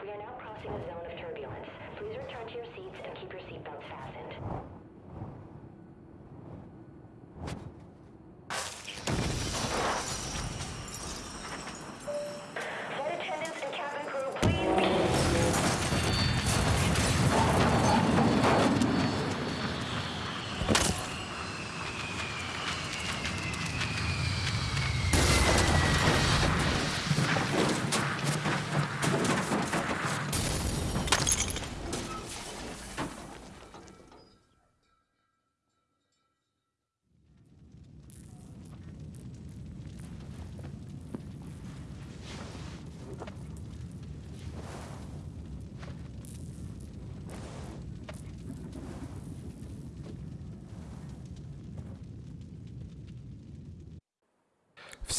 We are now crossing a zone of turbulence. Please return to your seats and keep your seatbelts fastened.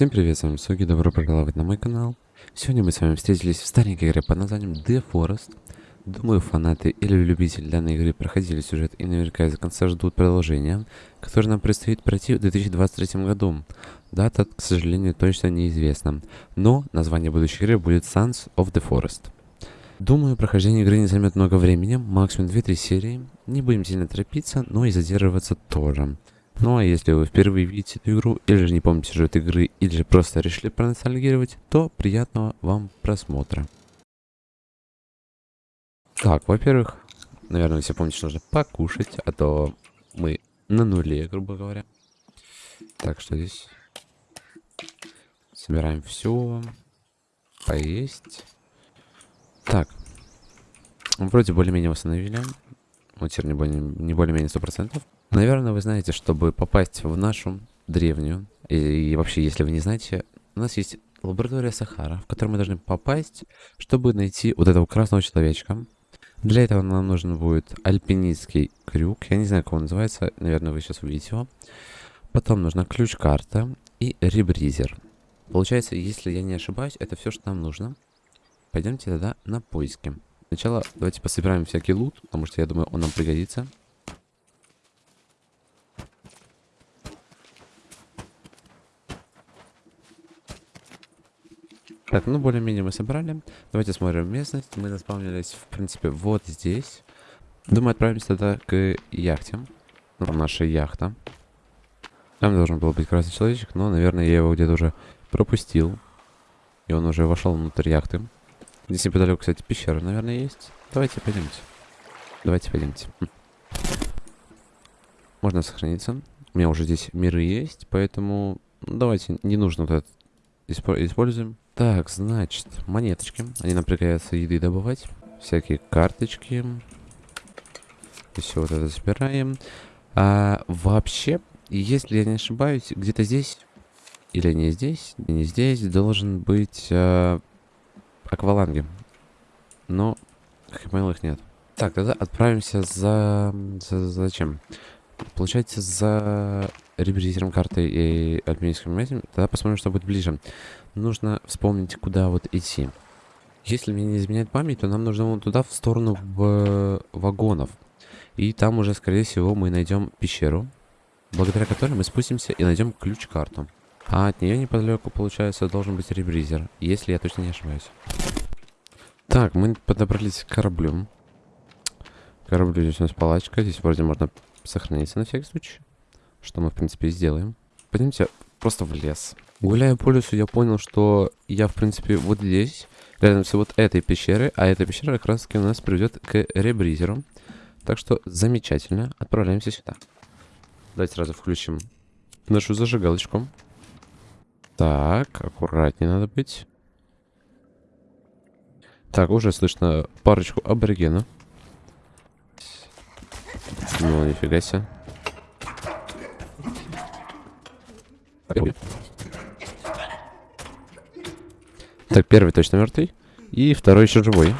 Всем привет, с вами Соги, добро пожаловать на мой канал. Сегодня мы с вами встретились в старенькой игре под названием The Forest. Думаю, фанаты или любители данной игры проходили сюжет и наверняка из-за конца ждут продолжения, которое нам предстоит пройти в 2023 году. Дата, к сожалению, точно неизвестна, но название будущей игры будет Sons of the Forest. Думаю, прохождение игры не займет много времени, максимум 2-3 серии. Не будем сильно торопиться, но и задерживаться тоже. Ну а если вы впервые видите эту игру, или же не помните сюжет игры, или же просто решили проностальгировать, то приятного вам просмотра. Так, во-первых, наверное, все помните, что нужно покушать, а то мы на нуле, грубо говоря. Так, что здесь? Собираем все. Поесть. Так. Вроде более-менее восстановили. Вот теперь не более-менее не более 100%. Наверное, вы знаете, чтобы попасть в нашу древнюю, и, и вообще, если вы не знаете, у нас есть лаборатория Сахара, в которую мы должны попасть, чтобы найти вот этого красного человечка. Для этого нам нужен будет альпинистский крюк. Я не знаю, как он называется. Наверное, вы сейчас увидите его. Потом нужна ключ-карта и ребризер. Получается, если я не ошибаюсь, это все, что нам нужно. Пойдемте тогда на поиски. Сначала давайте пособираем всякий лут, потому что я думаю, он нам пригодится. Так, ну более-менее мы собрали. Давайте смотрим местность. Мы заспавнились, в принципе, вот здесь. Думаю, отправимся тогда к яхте. Ну, наша яхта. Там должен был быть красный человечек, но, наверное, я его где-то уже пропустил. И он уже вошел внутрь яхты. Здесь неподалеку, кстати, пещера, наверное, есть. Давайте пойдемте. Давайте пойдемте. Можно сохраниться. У меня уже здесь миры есть, поэтому давайте не нужно вот испо используем. Так, значит, монеточки. Они нам пригодятся еды добывать. Всякие карточки. И все вот это собираем. А вообще, если я не ошибаюсь, где-то здесь, или не здесь, не здесь, должен быть а, акваланги. Но, понял, их нет. Так, тогда отправимся за... за зачем? Получается, за ребризером карты и альпинистским этим. Тогда посмотрим, что будет ближе. Нужно вспомнить, куда вот идти. Если мне не изменяет память, то нам нужно вон туда, в сторону в вагонов. И там уже, скорее всего, мы найдем пещеру, благодаря которой мы спустимся и найдем ключ-карту. А от нее неподалеку, получается, должен быть ребризер, если я точно не ошибаюсь. Так, мы подобрались к кораблю. Кораблю здесь у нас палачка, здесь вроде можно сохраниться на всякий случай. Что мы, в принципе, и сделаем. Пойдемте просто в лес. Гуляя по лесу, я понял, что я, в принципе, вот здесь, рядом с вот этой пещерой, а эта пещера как раз таки нас приведет к ребризеру. Так что замечательно, отправляемся сюда. Давайте сразу включим нашу зажигалочку. Так, аккуратнее надо быть. Так, уже слышно парочку аборигенов. Ну, нифига себе. Так, первый точно мертвый. И второй еще живой.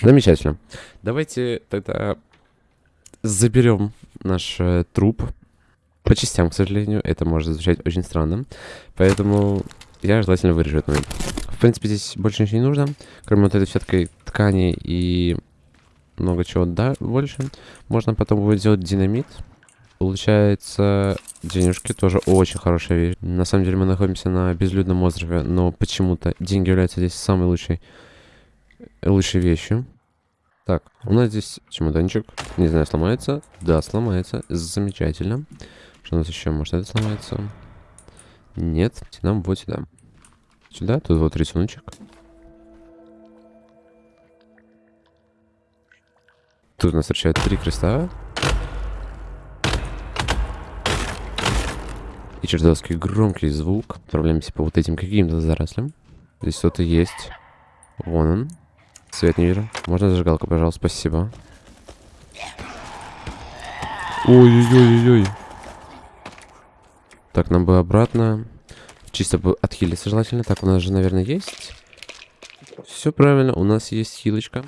Замечательно. Давайте тогда заберем наш э, труп. По частям, к сожалению. Это может звучать очень странно. Поэтому я желательно вырежу этот момент. В принципе, здесь больше ничего не нужно. Кроме вот этой все-таки ткани и много чего, да, больше. Можно потом будет сделать динамит. Получается, денежки тоже очень хорошая вещь. На самом деле мы находимся на безлюдном острове, но почему-то деньги являются здесь самой лучшей, лучшей вещью. Так, у нас здесь чемоданчик. Не знаю, сломается. Да, сломается. Замечательно. Что у нас еще? Может, это сломается? Нет. Нам вот сюда. Сюда. Тут вот рисуночек. Тут нас встречают три креста. И чертовски громкий звук. Отправляемся по вот этим каким-то зарослям. Здесь кто-то есть. Вон он. Свет не вижу. Можно зажигалку, пожалуйста, спасибо. Ой-ой-ой-ой. Так, нам бы обратно. Чисто бы отхилиться желательно. Так, у нас же, наверное, есть. Все правильно, у нас есть хилочка.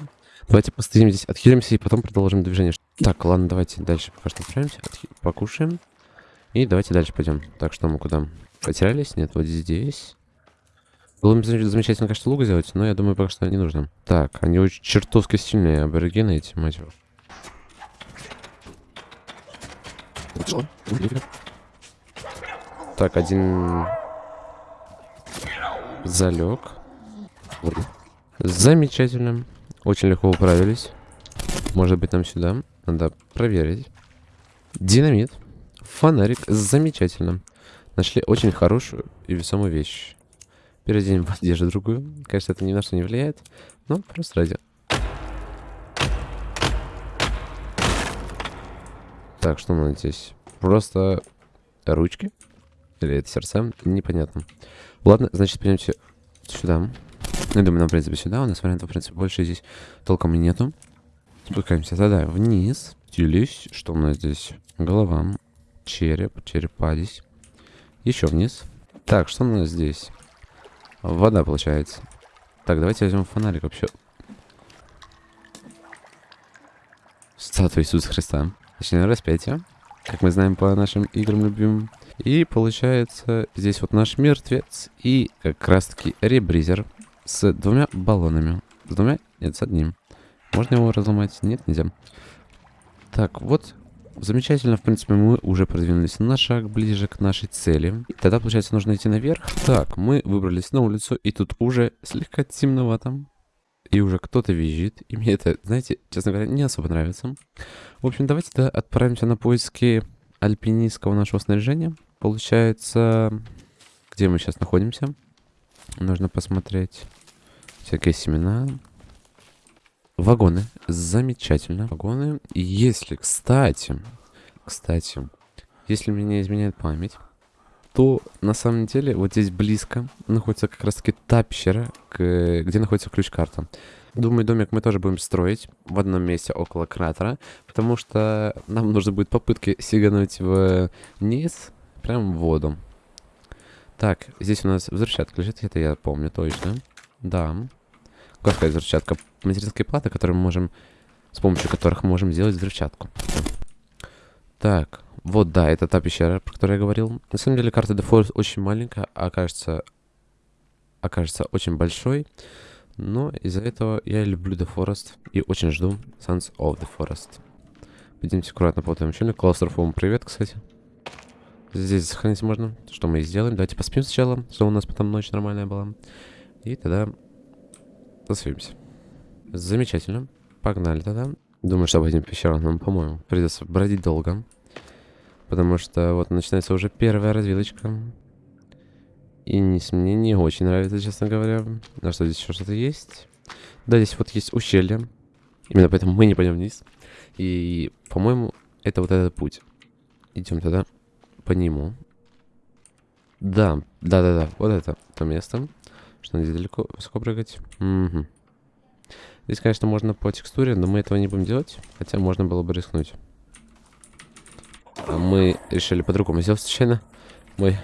Давайте постоим здесь, отхилимся и потом продолжим движение. Так, ладно, давайте дальше пока что отправимся. Отхи... Покушаем. И давайте дальше пойдем. Так, что мы куда? Потерялись? Нет, вот здесь. Было бы замечательно, конечно, лук сделать, но я думаю, пока что не нужно. Так, они очень чертовски сильные аборигены эти, мать его. Так, один залег. Замечательно. Очень легко управились. Может быть, нам сюда. Надо проверить. Динамит. Фонарик. Замечательно. Нашли очень хорошую и весомую вещь. Переоденем в одежду другую. Конечно, это ни на что не влияет, но просто ради. Так, что у нас здесь? Просто ручки? Или это сердца? Непонятно. Ладно, значит, пойдемте сюда. Я думаю, нам, в принципе, сюда. У нас вариантов, в принципе, больше здесь толком и нету. Спускаемся тогда вниз. Делись. Что у нас здесь? Голова. Череп. Черепа здесь. Еще вниз. Так, что у нас здесь? Вода, получается. Так, давайте возьмем фонарик вообще. Статуя Иисуса Христа. Точнее, распятие. Как мы знаем по нашим играм любимым. И получается, здесь вот наш мертвец. И как раз таки ребризер с двумя баллонами. С двумя? Нет, с одним. Можно его разломать? Нет, нельзя. Так, вот Замечательно, в принципе, мы уже продвинулись на шаг ближе к нашей цели. И тогда, получается, нужно идти наверх. Так, мы выбрались на улицу, и тут уже слегка темновато. И уже кто-то визжит. И мне это, знаете, честно говоря, не особо нравится. В общем, давайте тогда отправимся на поиски альпинистского нашего снаряжения. Получается, где мы сейчас находимся? Нужно посмотреть всякие семена. Вагоны. Замечательно. Вагоны. Если, кстати, кстати, если мне не изменяет память, то на самом деле вот здесь близко находится как раз таки та пещера, где находится ключ-карта. Думаю, домик мы тоже будем строить в одном месте около кратера, потому что нам нужно будет попытки сигануть вниз, прям в воду. Так, здесь у нас взрывчатка лежит, это я помню точно. Да. Как сказать взрывчатка? Материнские платы, которые мы можем... С помощью которых мы можем сделать взрывчатку. Так, вот да, это та пещера, про которую я говорил. На самом деле карта The очень маленькая, а окажется, окажется очень большой. Но из-за этого я люблю The Forest и очень жду Sons of the Forest. Пойдемте аккуратно по этому челю. Клаустрофому привет, кстати. Здесь сохранить можно, что мы и сделаем. Давайте поспим сначала, чтобы у нас потом ночь нормальная была. И тогда засвимся. Замечательно. Погнали тогда. Думаю, что по этим пещерам нам, по-моему, придется бродить долго. Потому что вот начинается уже первая развилочка. И не, мне не очень нравится, честно говоря. На что здесь еще что-то есть? Да, здесь вот есть ущелье. Именно поэтому мы не пойдем вниз. И, по-моему, это вот этот путь. Идем тогда по нему. Да, да-да-да, вот это то место. Что здесь далеко, высоко прыгать. Угу. Здесь, конечно, можно по текстуре, но мы этого не будем делать. Хотя можно было бы рискнуть. А мы решили по-другому сделать случайно. Мой,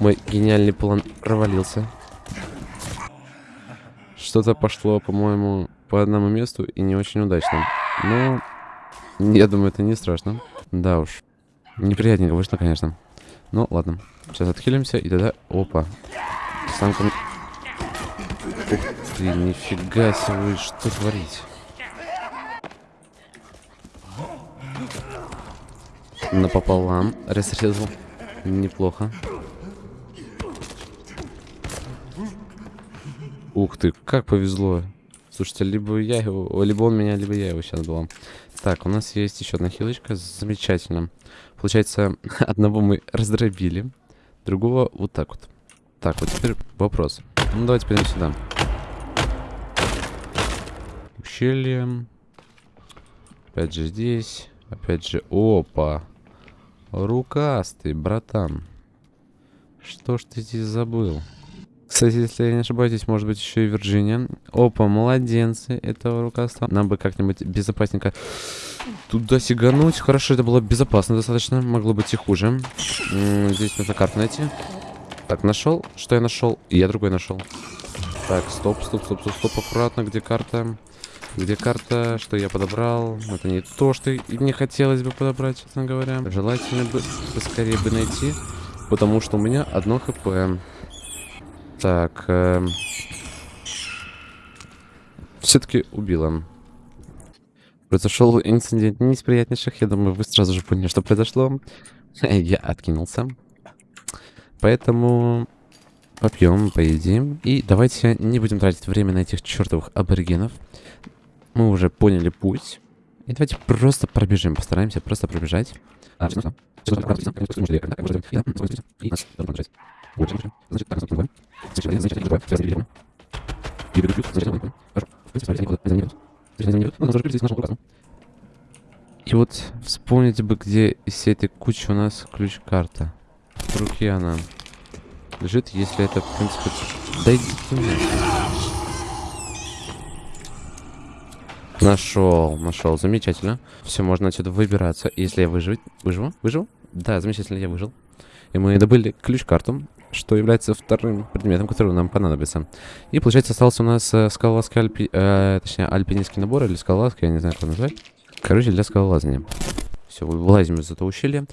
мой гениальный план провалился. Что-то пошло, по-моему, по одному месту и не очень удачно. Но я думаю, это не страшно. Да уж. Неприятненько вышло, конечно. Ну, ладно. Сейчас отхилимся и тогда... Опа. Самка Ух ты, нифига себе, что творить? напополам разрезал. Неплохо. Ух ты, как повезло. Слушайте, либо я его, либо он меня, либо я его сейчас был. Так, у нас есть еще одна хилочка. Замечательно. Получается, одного мы раздробили, другого вот так вот. Так, вот теперь вопрос. Ну, давайте пойдем сюда. Ущелье. Опять же здесь. Опять же, опа. Рукастый, братан. Что ж ты здесь забыл? Кстати, если я не ошибаюсь, здесь может быть еще и Вирджиния. Опа, младенцы этого рукаства. Нам бы как-нибудь безопасненько туда сигануть. Хорошо, это было безопасно достаточно. Могло быть и хуже. Здесь нужно карту найти. Так, нашел. Что я нашел? И я другой нашел. Так, стоп, стоп, стоп, стоп, стоп, аккуратно. Где карта? Где карта? Что я подобрал? Это не то, что мне хотелось бы подобрать, честно говоря. Желательно бы поскорее бы найти. Потому что у меня одно хп. Так. Э... Все-таки убила. Произошел инцидент не из приятнейших. Я думаю, вы сразу же поняли, что произошло. Я откинулся. Поэтому попьем, поедим. И давайте не будем тратить время на этих чертовых аборигенов. Мы уже поняли путь. И давайте просто пробежим. Постараемся просто пробежать. А, значит, забываем. Сейчас перейдем. Перейду плюс, значит, забываем. Хорошо. В принципе, не идет. Не идет. Значит, не идет. Ну, нужно здесь нашему указу. И вот вспомните бы, где из всей этой кучи у нас ключ-карта. В руке она лежит, если это, в принципе... Да мне. Нашел, нашел, замечательно. Все, можно отсюда выбираться. Если я выживу, выживу, выживу? Да, замечательно, я выжил. И мы добыли ключ-карту что является вторым предметом, который нам понадобится. И, получается, остался у нас э, скалолазский альпи... Э, точнее, альпинистский набор или скалолазка, я не знаю, как назвать. Короче, для скалолазания. Все, вылазим из этого ущелья.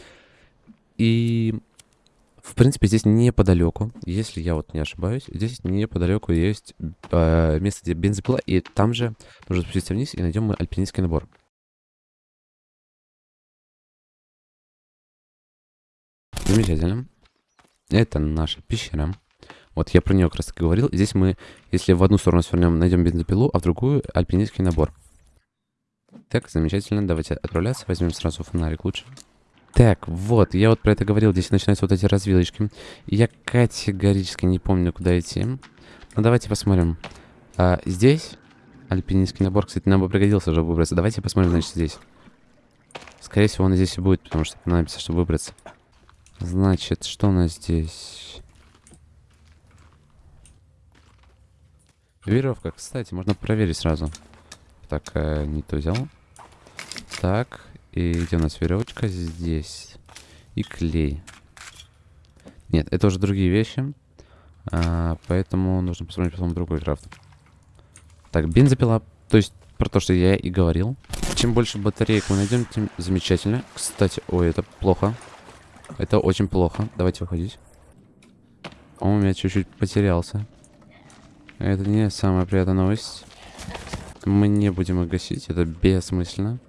И, в принципе, здесь неподалеку, если я вот не ошибаюсь, здесь неподалеку есть э, место, где бензопила, и там же нужно спуститься вниз, и найдем мы альпинистский набор. Замечательно. Это наша пещера. Вот я про нее как раз таки говорил. Здесь мы, если в одну сторону свернем, найдем бензопилу, а в другую альпинистский набор. Так, замечательно. Давайте отправляться. Возьмем сразу фонарик лучше. Так, вот, я вот про это говорил. Здесь начинаются вот эти развилочки. Я категорически не помню, куда идти. Ну, давайте посмотрим. А, здесь альпинистский набор, кстати, нам бы пригодился, чтобы выбраться. Давайте посмотрим, значит, здесь. Скорее всего, он здесь и будет, потому что понадобится, чтобы выбраться. Значит, что у нас здесь? Веревка, кстати, можно проверить сразу. Так, э, не то взял. Так, и где у нас веревочка? Здесь. И клей. Нет, это уже другие вещи. А, поэтому нужно посмотреть потом другой крафт. Так, бензопила. То есть, про то, что я и говорил. Чем больше батареек мы найдем, тем замечательно. Кстати, ой, это плохо. Это очень плохо. Давайте выходить. Он у меня чуть-чуть потерялся. Это не самая приятная новость. Мы не будем их гасить. Это бессмысленно.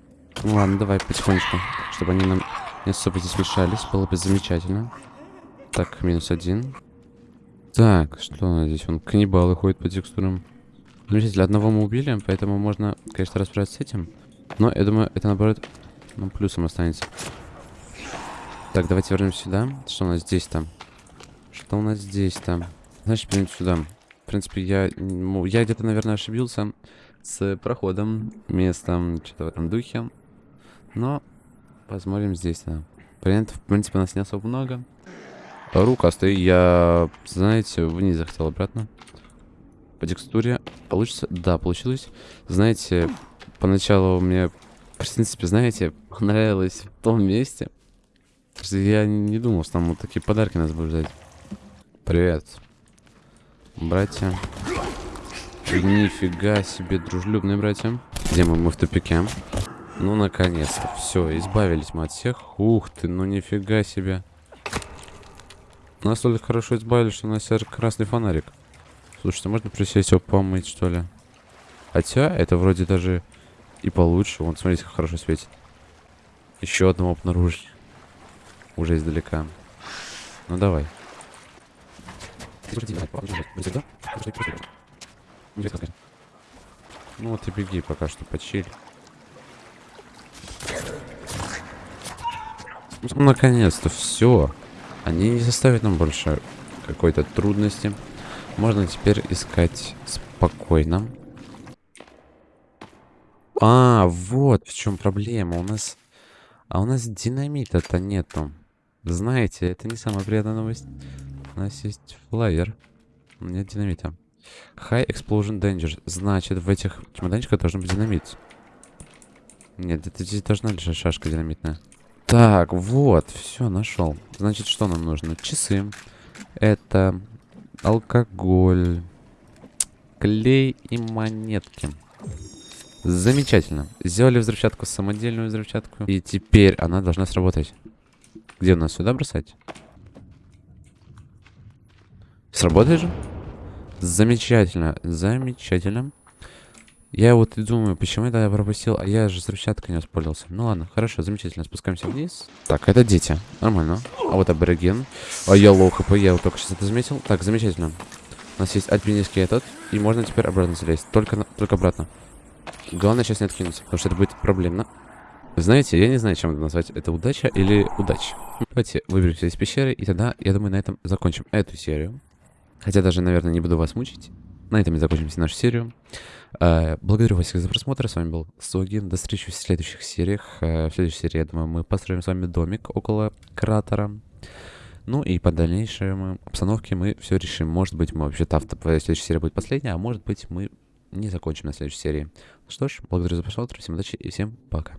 Ну ладно, давай потихонечку. Чтобы они нам не особо здесь мешались. Было бы замечательно. Так, минус один. Так, что у нас здесь? Он каннибалы ходят по текстурам. Замечательно. Одного мы убили, поэтому можно, конечно, расправиться с этим. Но я думаю, это наоборот, ну, плюсом останется. Так, давайте вернемся сюда. Что у нас здесь там? Что у нас здесь там? Значит, пойдем сюда. В принципе, я, ну, я где-то, наверное, ошибился с проходом, местом, что-то в этом духе. Но посмотрим здесь, да. Вариантов, в принципе, у нас не особо много. Рука стоит, я, знаете, вниз захотел обратно. По текстуре получится? Да, получилось. Знаете, поначалу мне, в принципе, знаете, понравилось в том месте, я не думал, что там вот такие подарки нас будут ждать. Привет. Братья. Нифига себе, дружелюбные братья. Где мы? Мы в тупике. Ну, наконец-то. Все, избавились мы от всех. Ух ты, ну нифига себе. Настолько хорошо избавились, что у нас красный фонарик. Слушайте, можно присесть его помыть, что ли? Хотя, это вроде даже и получше. Вон, смотрите, как хорошо светит. Еще одного обнаружили. Уже издалека. Ну давай. Ну вот и беги пока что, почиль. Ну, Наконец-то все. Они не составят нам больше какой-то трудности. Можно теперь искать спокойно. А, вот в чем проблема. У нас... А у нас динамита-то нету. Знаете, это не самая приятная новость. У нас есть флайер. Нет динамита. High Explosion Danger. Значит, в этих чемоданчиках должен быть динамит. Нет, это здесь должна лежать шашка динамитная. Так, вот, все, нашел. Значит, что нам нужно? Часы. Это алкоголь, клей и монетки. Замечательно. Сделали взрывчатку, самодельную взрывчатку. И теперь она должна сработать. Где у нас сюда бросать? Сработает же? Замечательно, замечательно. Я вот и думаю, почему я тогда пропустил, а я же взрывчаткой не воспользовался. Ну ладно, хорошо, замечательно, спускаемся вниз. Так, это дети, нормально. А вот абориген. А я low HP, я вот только сейчас это заметил. Так, замечательно. У нас есть альпинистский этот, и можно теперь обратно залезть. Только, только обратно. Главное сейчас не откинуться, потому что это будет проблемно. Знаете, я не знаю, чем это назвать. Это удача или удача. Давайте выберемся из пещеры, и тогда, я думаю, на этом закончим эту серию. Хотя даже, наверное, не буду вас мучить. На этом и закончим нашу серию. Э, Благодарю вас всех за просмотр. С вами был Согин. До встречи в следующих сериях. Э, В следующей серии, я думаю, мы построим с вами домик около кратера. Ну и по дальнейшей обстановке мы все решим. Может быть, мы вообще-то авто... следующая серия будет последняя, а может быть, мы не закончим на следующей серии. Что ж, благодарю за просмотр, всем удачи и всем пока.